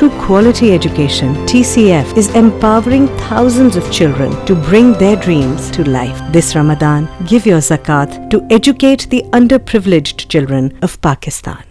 Through quality education, TCF is empowering thousands of children to bring their dreams to life. This Ramadan, give your zakat to educate the underprivileged children of Pakistan.